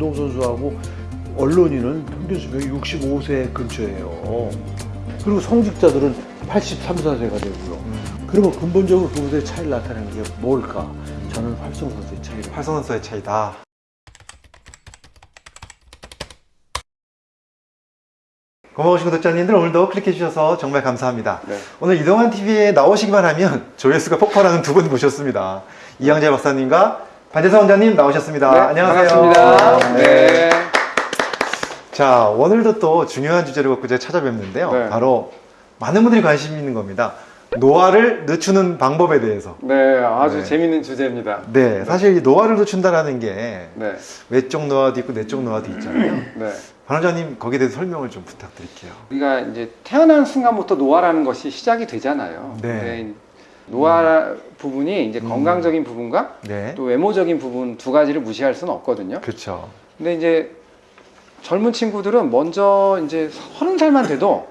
운동선수하고 언론인은 평균 수명이 65세 근처예요. 그리고 성직자들은 83, 4세가 되고요. 음. 그러면 근본적으로 그것의 차이를 나타내는 게 뭘까? 저는 활성 선수의 차이를 활성 선수의 차이다. 고마우신 구독자님들 오늘도 클릭해 주셔서 정말 감사합니다. 네. 오늘 이동환 TV에 나오시기만 하면 조회수가 폭발하는 두 분 모셨습니다. 이양재 박사님과 반재성 원장님 나오셨습니다. 네, 안녕하세요. 반갑습니다. 네. 자, 오늘도 또 중요한 주제를 갖고 제가 찾아뵙는데요. 네. 바로 많은 분들이 관심 있는 겁니다. 노화를 늦추는 방법에 대해서. 네, 아주 네. 재밌는 주제입니다. 네, 사실 이 노화를 늦춘다라는 게 네, 외적 노화도 있고 내적 노화도 있잖아요. 네. 반 원장님 거기에 대해서 설명을 좀 부탁드릴게요. 우리가 이제 태어난 순간부터 노화라는 것이 시작이 되잖아요. 네. 노화 부분이 이제 음. 건강적인 부분과 네, 또 외모적인 부분 두 가지를 무시할 수는 없거든요. 그렇죠. 근데 이제 젊은 친구들은 먼저 이제 서른 살만 돼도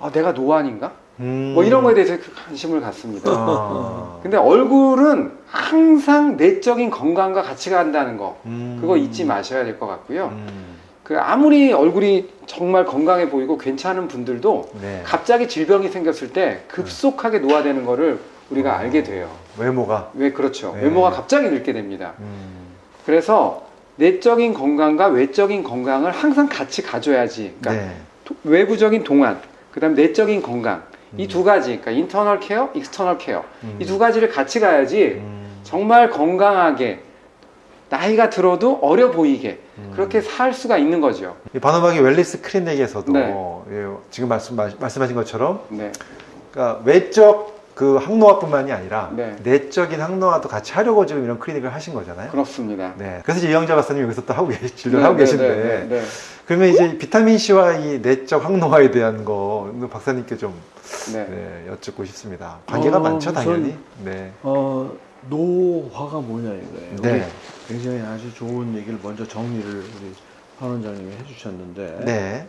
아, 내가 노안인가? 음. 뭐 이런 거에 대해서 관심을 갖습니다. 아. 근데 얼굴은 항상 내적인 건강과 같이 간다는 거 음. 그거 잊지 마셔야 될 것 같고요. 음. 그 아무리 얼굴이 정말 건강해 보이고 괜찮은 분들도 네. 갑자기 질병이 생겼을 때 급속하게 노화되는 거를 우리가 어. 알게 돼요. 외모가. 왜 그렇죠? 네. 외모가 갑자기 늙게 됩니다. 음. 그래서 내적인 건강과 외적인 건강을 항상 같이 가져야지. 그러니까 네. 도- 외부적인 동안, 그다음 내적인 건강 이 음. 두 가지, 그러니까 internal care, external care 음. 이 두 가지를 같이 가야지 음. 정말 건강하게 나이가 들어도 어려 보이게 음. 그렇게 살 수가 있는 거죠. 이 반호박이 웰니스 클리닉에서도 네. 예, 지금 말씀, 말씀하신 것처럼 네. 그러니까 외적 그 항노화뿐만이 아니라 네. 내적인 항노화도 같이 하려고 지금 이런 클리닉을 하신 거잖아요. 그렇습니다. 네. 그래서 이제 이영자 박사님 여기서 또 하고 계시, 진료를 네, 하고 네, 계신데 네, 네, 네. 그러면 이제 비타민 C와 이 내적 항노화에 대한 거 박사님께 좀 네. 네, 여쭙고 싶습니다. 관계가 어, 많죠, 당연히. 네. 어, 노화가 뭐냐 이거예요. 네. 굉장히 아주 좋은 얘기를 먼저 정리를 우리 판 원장님이 해주셨는데 네.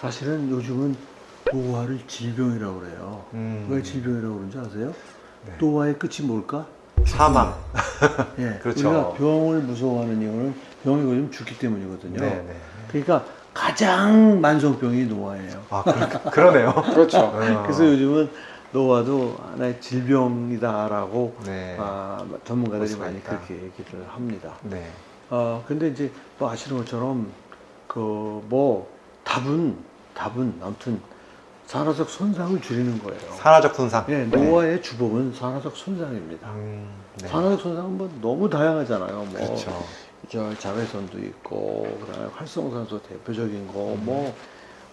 사실은 요즘은 노화를 질병이라고 그래요. 음. 왜 질병이라고 그런지 아세요? 네. 노화의 끝이 뭘까? 사망. 예, 그렇죠. 우리가 병을 무서워하는 이유는 병이 걸리면 죽기 때문이거든요. 네, 네. 그러니까 가장 만성병이 노화예요. 아, 그, 그러네요. 그렇죠. 어. 그래서 요즘은 노화도 하나의 질병이다라고 네. 아, 전문가들이 많이 있다. 그렇게 얘기를 합니다. 네. 아 근데 이제 또 아시는 것처럼 그 뭐 답은 답은 아무튼 산화적 손상을 줄이는 거예요. 산화적 손상. 예, 노화의 주범은 산화적 손상입니다. 음, 네. 산화적 손상은 뭐 너무 다양하잖아요. 뭐 그렇죠. 저 자외선도 있고 그다음에 활성산소 대표적인 거 음. 뭐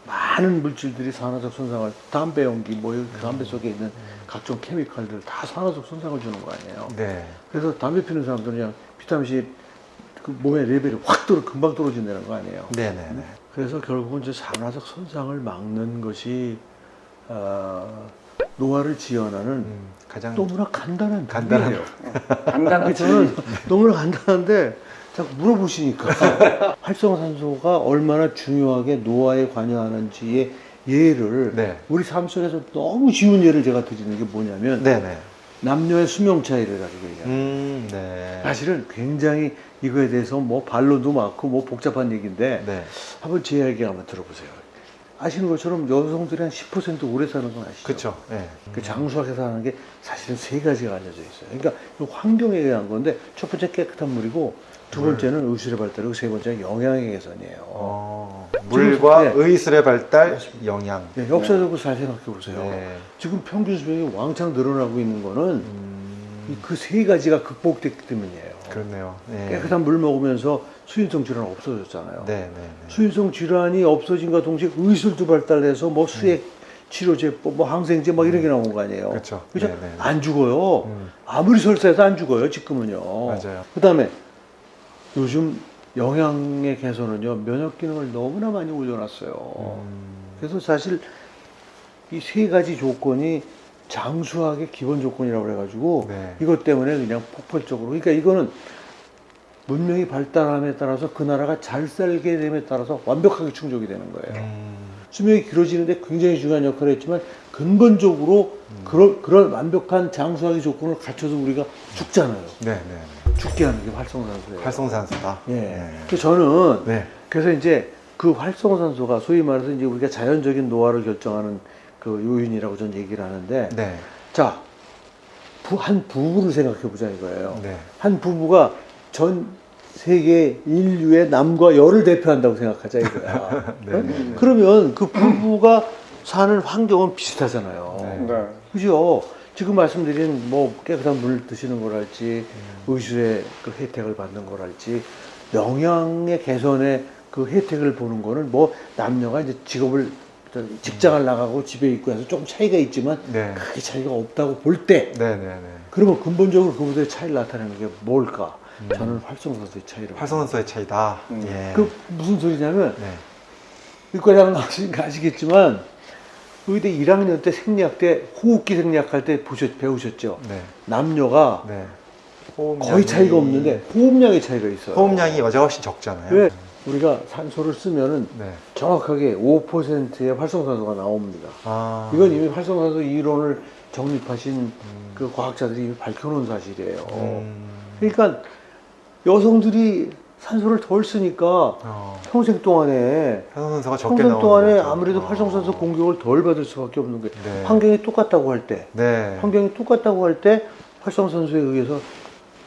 많은 물질들이 산화적 손상을 담배 연기 뭐그 담배 속에 있는 각종 케미칼들 다 산화적 손상을 주는 거 아니에요. 네. 그래서 담배 피는 사람들은 그냥 비타민 C 그 몸의 레벨이 확 떨어 금방 떨어진다는 거 아니에요. 네, 네, 네. 그래서 결국은 이제 산화적 손상을 막는 것이 어, 노화를 지연하는 음, 가장 너무나 간단한 간단한 비밀이에요. 간단하지. 저는 너무나 간단한데 자꾸 물어보시니까 활성산소가 얼마나 중요하게 노화에 관여하는지의 예를 네. 우리 삶 속에서 너무 쉬운 예를 제가 드리는 게 뭐냐면 네, 네. 남녀의 수명 차이를 가지고 얘기해요. 음, 네. 사실은 굉장히 이거에 대해서 뭐 반론도 많고 뭐 복잡한 얘기인데 네. 한번 제 이야기 한번 들어보세요. 아시는 것처럼 여성들이 한 10% 오래 사는 건 아시죠? 그렇죠. 네. 그 장수하게 사는 게 사실은 세 가지가 알려져 있어요. 그러니까 이 환경에 의한 건데 첫 번째 깨끗한 물이고 두 번째는 의술의 발달이고 세 번째는 영양의 개선이에요. 어, 물과 네. 의술의 발달, 맞습니다. 영양. 네, 역사적으로 잘 생각해 보세요. 네. 지금 평균 수명이 왕창 늘어나고 있는 거는 음, 그 세 가지가 극복됐기 때문이에요. 그렇네요. 네. 깨끗한 물 먹으면서 수인성 질환 없어졌잖아요. 네, 네, 네. 수인성 질환이 없어진과 동시에 의술도 발달해서 뭐 수액 치료제법, 뭐 항생제 뭐 이런 게 나온 거 아니에요. 음. 그렇죠. 그죠? 네. 안 죽어요. 음, 아무리 설사해도 안 죽어요. 지금은요. 맞아요. 그다음에 요즘 영양의 개선은요 면역 기능을 너무나 많이 올려놨어요. 음, 그래서 사실 이 세 가지 조건이 장수하게 기본 조건이라고 그래가지고 네. 이것 때문에 그냥 폭발적으로 그러니까 이거는 문명이 발달함에 따라서 그 나라가 잘 살게 됨에 따라서 완벽하게 충족이 되는 거예요. 음, 수명이 길어지는데 굉장히 중요한 역할을 했지만 근본적으로 그런 그런 완벽한 장수하기 조건을 갖춰서 우리가 죽잖아요. 네, 네. 죽게 하는 게 활성산소예요. 활성산소다. 예. 네. 그래서 저는 네. 그래서 이제 그 활성산소가 소위 말해서 이제 우리가 자연적인 노화를 결정하는 그 요인이라고 저는 얘기를 하는데 네. 자, 부, 한 부부를 생각해 보자 이거예요. 네. 한 부부가 전 세계 인류의 남과 여를 대표한다고 생각하자 이거야. 네, 어? 네, 네. 그러면 그 부부가 사는 환경은 비슷하잖아요. 네. 네. 그죠? 지금 말씀드린 뭐 깨끗한 물을 드시는 거랄지 의술의 그 혜택을 받는 거랄지 영양의 개선의 그 혜택을 보는 거는 뭐 남녀가 이제 직업을 직장을 나가고 집에 있고 해서 조금 차이가 있지만 네. 크게 차이가 없다고 볼때 네, 네, 네. 그러면 근본적으로 그분들의 차이를 나타내는 게 뭘까? 음. 저는 활성산소의 차이라고. 활성산소의 차이다. 음. 예. 그 무슨 소리냐면 네. 의과장은 아시니까 아시겠지만 의대 1학년 때 생리학 때 호흡기 생리학할 때 보셨 배우셨죠? 네. 남녀가 네. 거의 차이가 없는데 호흡량의 차이가 있어요. 호흡량이 여자가 훨씬 적잖아요. 왜 우리가 산소를 쓰면은 네. 정확하게 5%의 활성산소가 나옵니다. 아. 이건 이미 활성산소 이론을 정립하신 그 과학자들이 이미 밝혀놓은 사실이에요. 음. 그러니까 여성들이 산소를 덜 쓰니까 어. 평생 동안에 활성산소가 적게 평생 동안에. 아무래도 어. 활성산소 공격을 덜 받을 수밖에 없는 거예요. 네. 환경이 똑같다고 할 때, 네. 환경이 똑같다고 할 때 활성산소에 의해서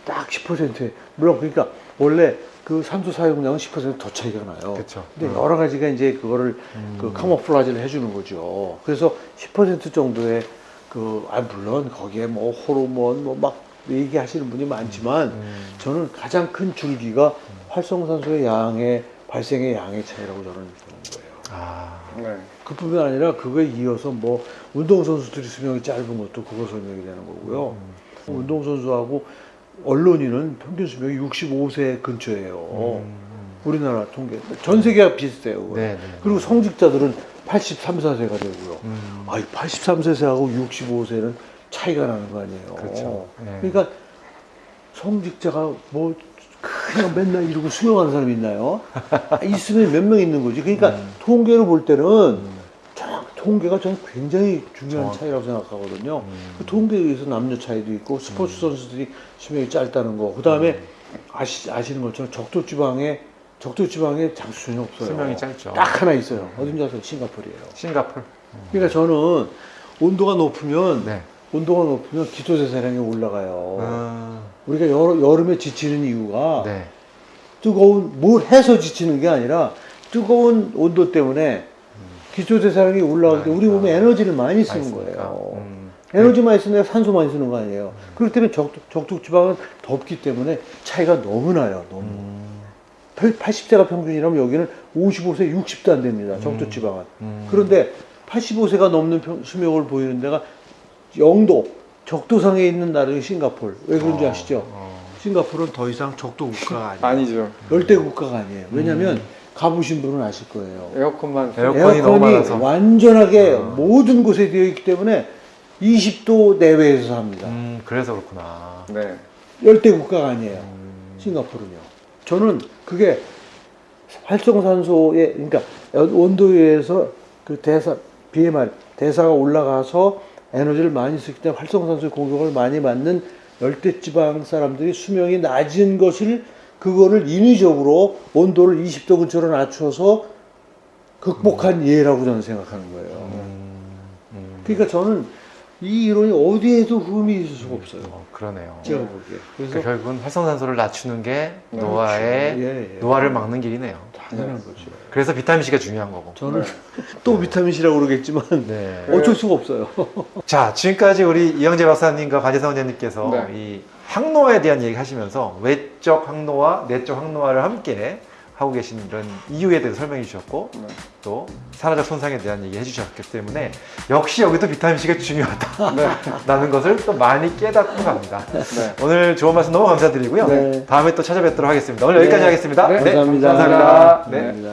딱 10% 물론 그러니까 원래 그 산소 사용량은 10%더 차이가 나요. 그쵸. 근데 음. 여러 가지가 이제 그거를 음. 그 카모플라지를 해주는 거죠. 그래서 10% 정도의 그, 아, 물론 거기에 뭐 호르몬 뭐 막 얘기하시는 분이 많지만 음. 저는 가장 큰 줄기가 활성산소의 양의 발생의 양의 차이라고 저는 보는 거예요. 아. 네. 그뿐만 아니라 그거에 이어서 뭐 운동선수들이 수명이 짧은 것도 그거 설명이 되는 거고요. 음. 운동선수하고 언론인은 평균 수명이 65세 근처예요. 음. 우리나라 통계 전 세계가 비슷해요. 그거. 네, 네. 그리고 성직자들은 83, 4세가 되고요. 음. 아, 83세하고 65세는 차이가 나는 거 아니에요. 그렇죠. 네. 그러니까 성직자가 뭐 그냥 맨날 이러고 수명하는 사람이 있나요? 아, 있으면 몇 명 있는 거지. 그러니까 음. 통계로 볼 때는 정확 통계가 저는 굉장히 중요한 정확- 차이라고 생각하거든요. 음. 그 통계에 의해서 남녀 차이도 있고 스포츠 선수들이 수명이 짧다는 거. 그 다음에 음. 아시, 아시는 것처럼 적도 지방에 적도 지방에 장수전이 없어요. 수명이 짧죠. 딱 하나 있어요. 어딘지 아세요? 싱가포르예요. 싱가폴. 그러니까 저는 온도가 높으면 네. 온도가 높으면 기토대사량이 올라가요. 아. 우리가 여러, 여름 에 지치는 이유가 네. 뜨거운 뭘 해서 지치는 게 아니라 뜨거운 온도 때문에 기초대사량이 올라갈 때 우리 몸에 에너지를 많이 쓰는. 거예요. 음. 에너지 많이 쓰는 게 산소 많이 쓰는 거 아니에요. 그렇기 때문에 적독, 적독 지방은 덥기 때문에 차이가 너무 나요. 너무. 음. 80세가 평균이라면 여기는 55세, 60도 안 됩니다. 적도지방은. 음. 그런데 85세가 넘는 평- 수명을 보이는 데가 영도, 적도상에 있는 나라가 싱가폴. 왜 그런지 어, 아시죠? 어. 싱가폴은 더 이상 적도 국가가 아니에요. 아니죠. 열대 국가가 아니에요. 왜냐하면 가보신 분은 아실 거예요. 에어컨만. 에어컨이 너무 많아서. 완전하게 어. 모든 곳에 되어 있기 때문에 20도 내외에서 삽니다. 음, 그래서 그렇구나. 네. 열대 국가가 아니에요. 음. 싱가포르는요. 저는 그게 활성산소의 그러니까 온도에 의해서 그 대사 BMR 대사가 올라가서 에너지를 많이 쓰기 때문에 활성산소의 공격을 많이 받는 열대지방 사람들이 수명이 낮은 것을 그거를 인위적으로 온도를 20도 근처로 낮춰서 극복한 예라고 저는 생각하는 거예요. 음. 음. 그러니까 저는 이 이론이 어디에도 흠이 있을 수가 없어요. 어, 그러네요. 제가 보기에. 그래서 그러니까 결국은 활성산소를 낮추는 게 네. 노화의 예, 예. 노화를 막는 길이네요. 당연한 거죠. 그래서 비타민 C가 중요한 거고. 저는 또 비타민 C라고 그러겠지만 네. 어쩔 수가 없어요. 자, 지금까지 우리 이영재 박사님과 관재성 원장님께서 네. 이 항노화에 대한 얘기 하시면서 외적 항노화, 내적 항노화를 함께 하고 계신 이런 이유에 대해서 설명해 주셨고 네. 또 산화적 손상에 대한 얘기 해주셨기 때문에 역시 여기도 비타민C가 중요하다라는 것을 또 많이 깨닫고 갑니다. 네. 오늘 좋은 말씀 너무 감사드리고요. 네. 다음에 또 찾아뵙도록 하겠습니다. 오늘 여기까지 네. 하겠습니다. 네, 감사합니다. 감사합니다. 네. 감사합니다.